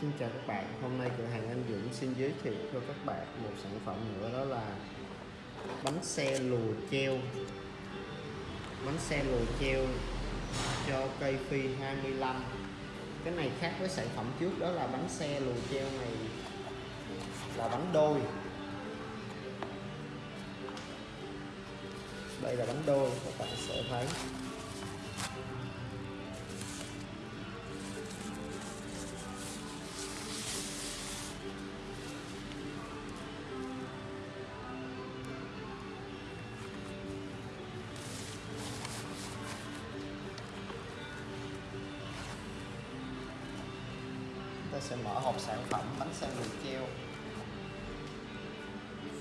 Xin chào các bạn, hôm nay cửa hàng anh Dũng xin giới thiệu cho các bạn một sản phẩm nữa đó là bánh xe lùa treo. Bánh xe lùa treo cho cây phi 25 cái này khác với sản phẩm trước đó là bánh xe lùa treo này là bánh đôi. Đây là bánh đôi các bạn sẽ thấy. Ta sẽ mở hộp sản phẩm bánh xe lùi treo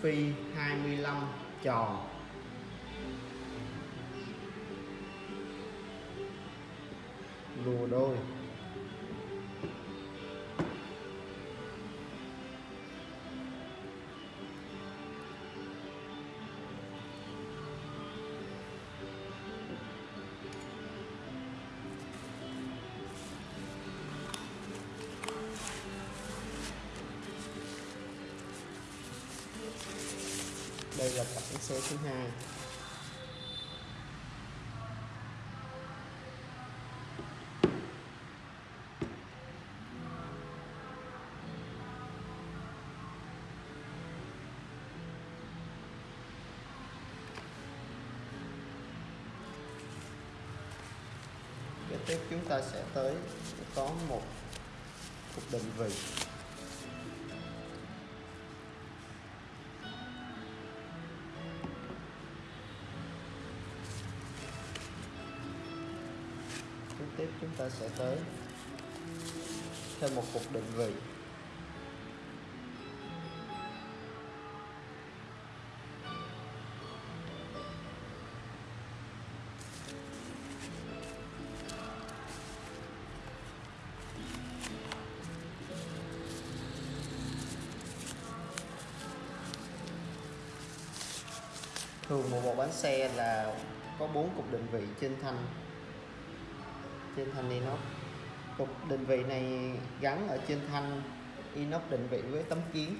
phi 25 tròn. Đây là cặp bánh xe thứ hai tiếp chúng ta sẽ tới có một cục định vị. Ta sẽ tới thêm một cục định vị. Thường một bộ bánh xe là có bốn cục định vị trên thanh trên thanh inox. Cục định vị này gắn ở trên thanh inox định vị với tấm kiến.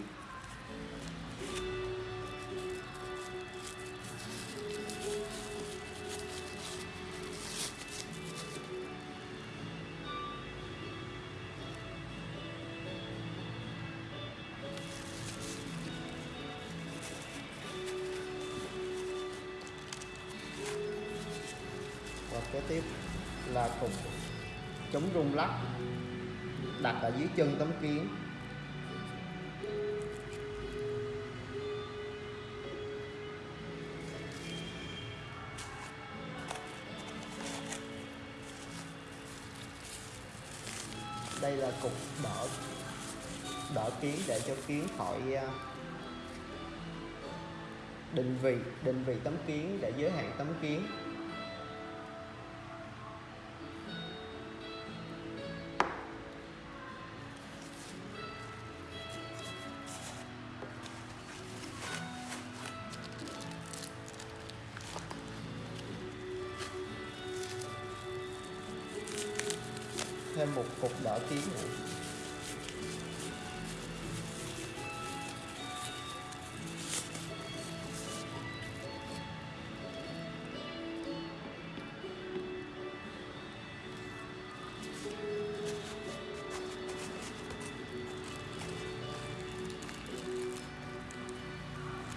Rung lắc, đặt ở dưới chân tấm kiến. Đây là cục đỡ đỡ kiến để cho kiến khỏi à, định vị định vị tấm kiến để giới hạn tấm kiến. Thêm một cục đỡ kiến nữa.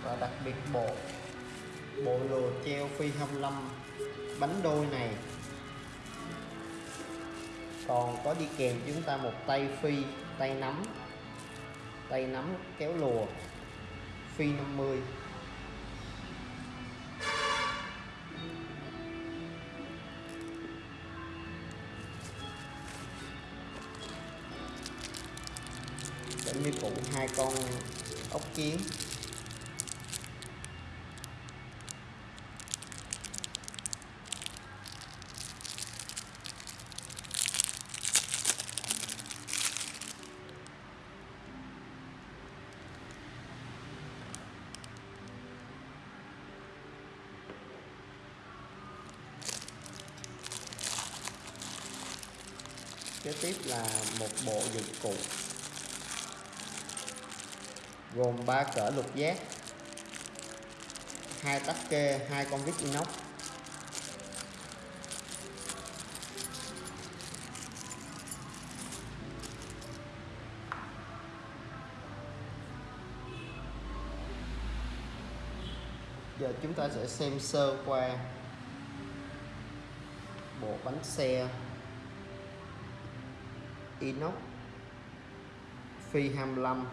Và đặc biệt bộ bộ lùa treo phi 25 bánh đôi này còn có đi kèm chúng ta một tay phi, tay nắm. Tay nắm kéo lùa. Phi 50 đến như phụ hai con ốc kiến. Tiếp là một bộ dụng cụ, gồm ba cỡ lục giác, hai tắc kê, hai con vít inox, giờ chúng ta sẽ xem sơ qua bộ bánh xe inox phi 25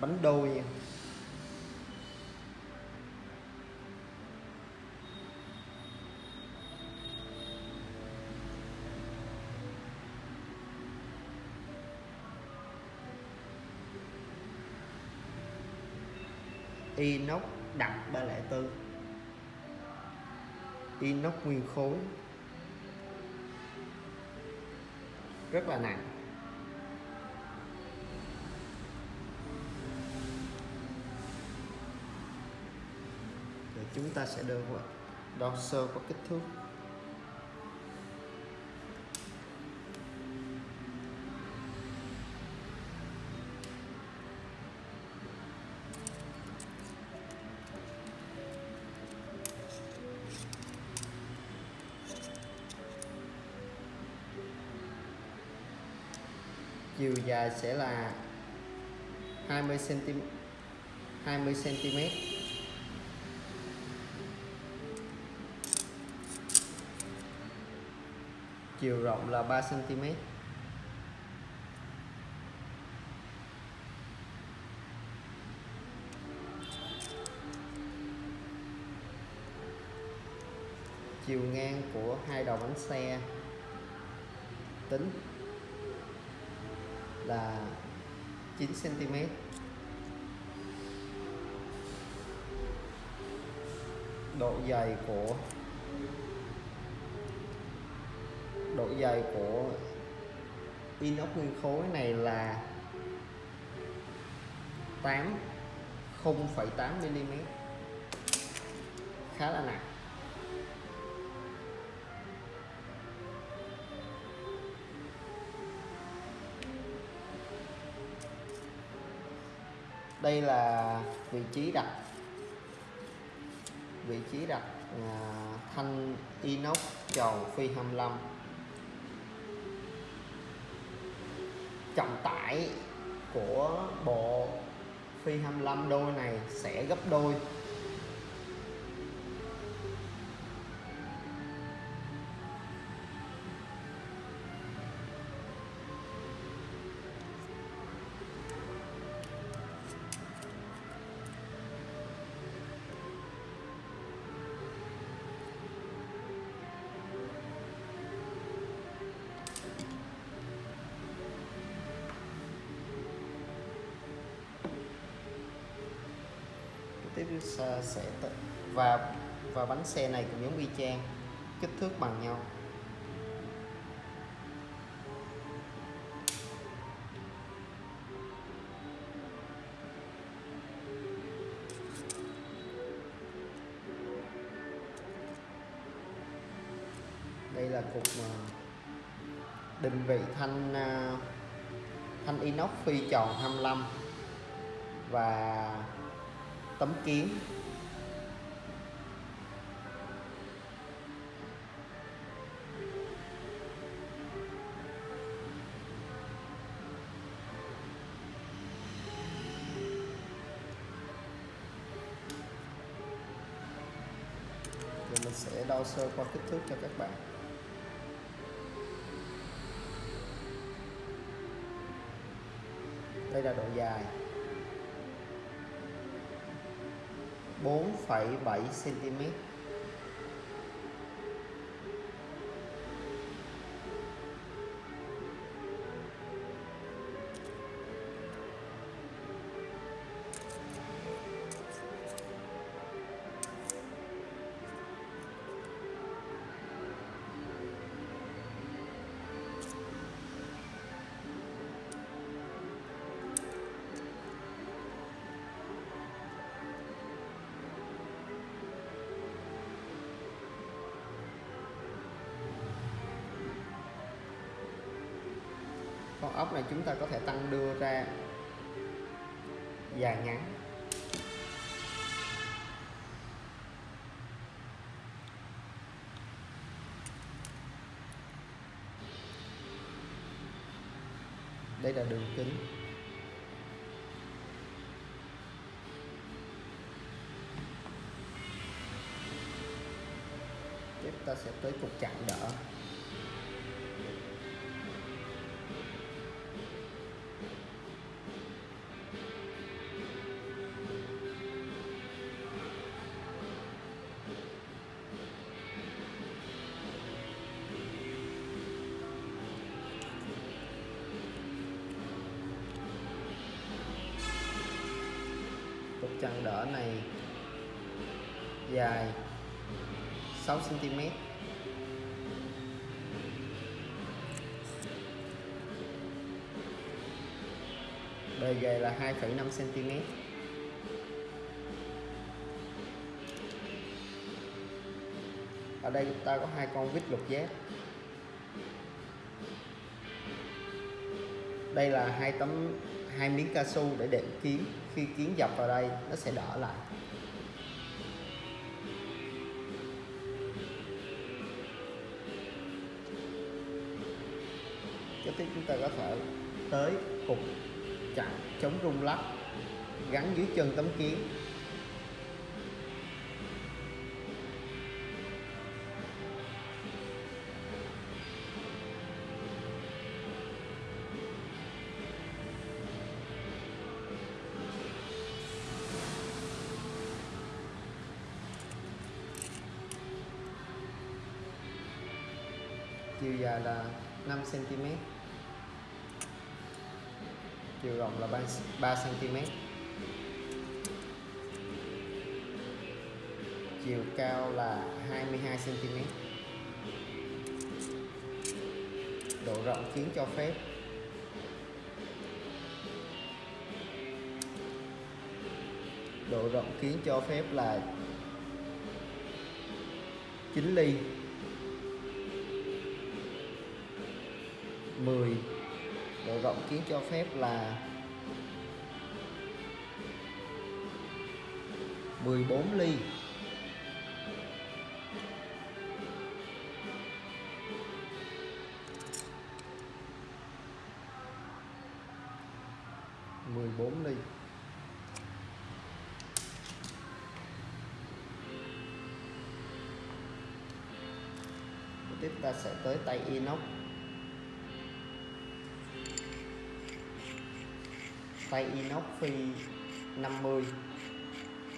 bánh đôi nha. inox đặc 304 inox nguyên khối. Rất là nặng. Rồi chúng ta sẽ đo đo sơ qua kích thước. Dài sẽ là 20 cm 20 cm chiều rộng là 3 cm chiều ngang của hai đầu bánh xe, tính là 9 cm độ dày của độ dày của inox nguyên khối này là 8 0,8 mm khá là nặng. Đây là vị trí đặt. Vị trí đặt à, thanh inox tròn phi 25 trọng tải của bộ phi 25 đôi này sẽ gấp đôi. Sẽ và và bánh xe này cũng giống y chang, kích thước bằng nhau. Đây là cục định vị thanh à, thanh inox phi tròn 25 và tấm kiến rồi mình sẽ đo sơ qua kích thước cho các bạn. Đây là độ dài. 4,7 cm con ốc này chúng ta có thể tăng đưa ra dài ngắn. Đây là đường kính. Tiếp ta sẽ tới cục chặn đỡ. Chân đỡ này dài 6 cm bề dày là 2,5 cm ở đây chúng ta có hai con vít lục giác. Đây là hai tấm hai miếng cao su để đệm kiếm khi kiến dọc vào đây, nó sẽ đỡ lại. Tiếp chúng ta có thể tới cục chặn chống rung lắc gắn dưới chân tấm kiến. Chiều dài là 5 cm chiều rộng là 3, 3 cm chiều cao là 22 cm độ rộng kiến cho phép. Độ rộng kiến cho phép là 9 ly. 10 độ rộng kiến cho phép là 14 ly. mười bốn ly. Tiếp ta sẽ tới tay inox. Tay inox phi 50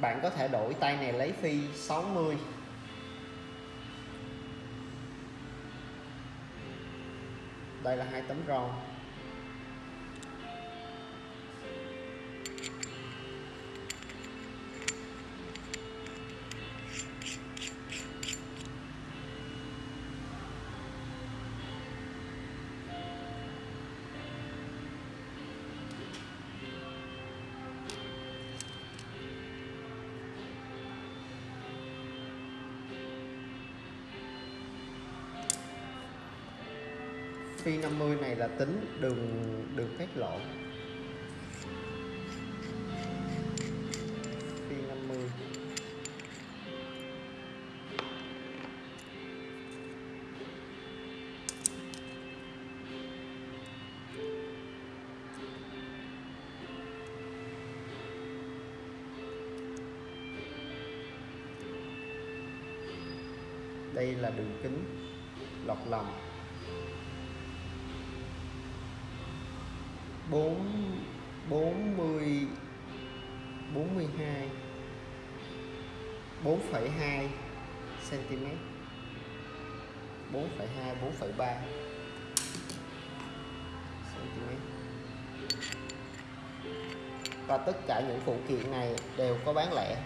bạn có thể đổi tay này lấy phi 60 đây là hai tấm ròn phi 50 này là tính đường đường cắt lộ phi 50 đây là đường kính lọt lòng. 4 40 42 4,2 cm 4,2 4,3 cm và tất cả những phụ kiện này đều có bán lẻ.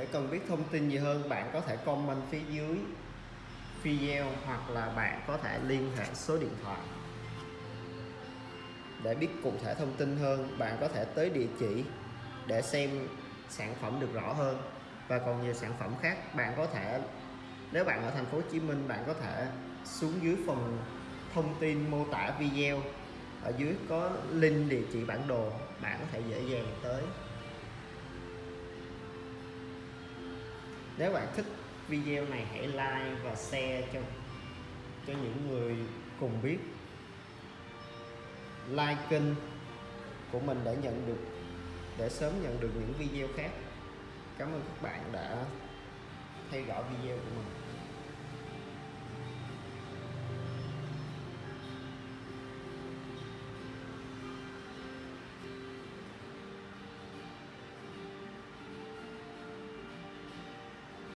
Để cần biết thông tin gì hơn, bạn có thể comment phía dưới video hoặc là bạn có thể liên hệ số điện thoại. Để biết cụ thể thông tin hơn, bạn có thể tới địa chỉ để xem sản phẩm được rõ hơn. Và còn nhiều sản phẩm khác, bạn có thể, nếu bạn ở thành phố Hồ Chí Minh, bạn có thể xuống dưới phần thông tin mô tả video. Ở dưới có link địa chỉ bản đồ, bạn có thể dễ dàng tới. Nếu bạn thích video này, hãy like và share cho cho những người cùng biết. Like kênh của mình để nhận được, để sớm nhận được những video khác. Cảm ơn các bạn đã theo dõi video của mình.